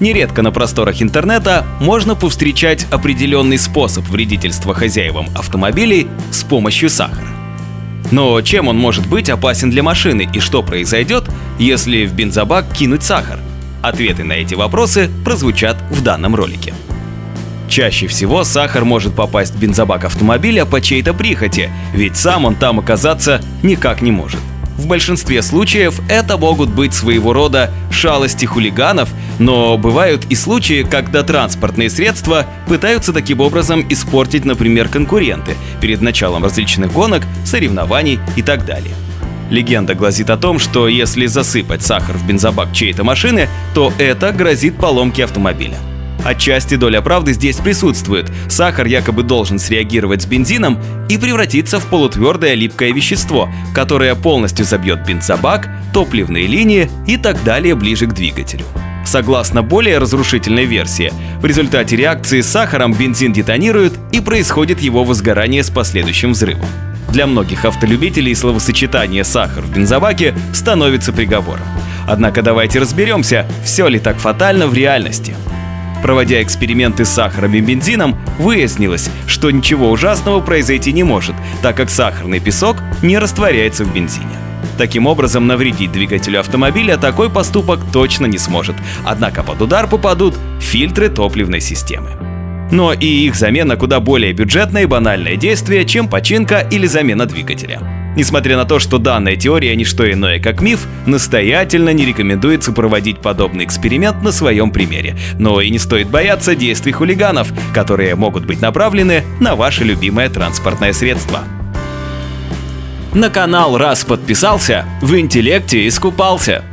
нередко на просторах интернета можно повстречать определенный способ вредительства хозяевам автомобилей с помощью сахара. Но чем он может быть опасен для машины и что произойдет, если в бензобак кинуть сахар? Ответы на эти вопросы прозвучат в данном ролике. Чаще всего сахар может попасть в бензобак автомобиля по чьей-то прихоти, ведь сам он там оказаться никак не может. В большинстве случаев это могут быть своего рода шалости хулиганов, но бывают и случаи, когда транспортные средства пытаются таким образом испортить, например, конкуренты перед началом различных гонок, соревнований и так далее. Легенда гласит о том, что если засыпать сахар в бензобак чьей-то машины, то это грозит поломке автомобиля. Отчасти доля правды здесь присутствует. Сахар якобы должен среагировать с бензином и превратиться в полутвердое липкое вещество, которое полностью забьет бензобак, топливные линии и так далее ближе к двигателю. Согласно более разрушительной версии, в результате реакции с сахаром бензин детонирует и происходит его возгорание с последующим взрывом. Для многих автолюбителей словосочетание «сахар» в бензобаке становится приговором. Однако давайте разберемся, все ли так фатально в реальности. Проводя эксперименты с сахаром и бензином, выяснилось, что ничего ужасного произойти не может, так как сахарный песок не растворяется в бензине. Таким образом, навредить двигателю автомобиля такой поступок точно не сможет, однако под удар попадут фильтры топливной системы. Но и их замена куда более бюджетное и банальное действие, чем починка или замена двигателя. Несмотря на то, что данная теория не что иное как миф, настоятельно не рекомендуется проводить подобный эксперимент на своем примере. Но и не стоит бояться действий хулиганов, которые могут быть направлены на ваше любимое транспортное средство. На канал раз подписался, в интеллекте искупался.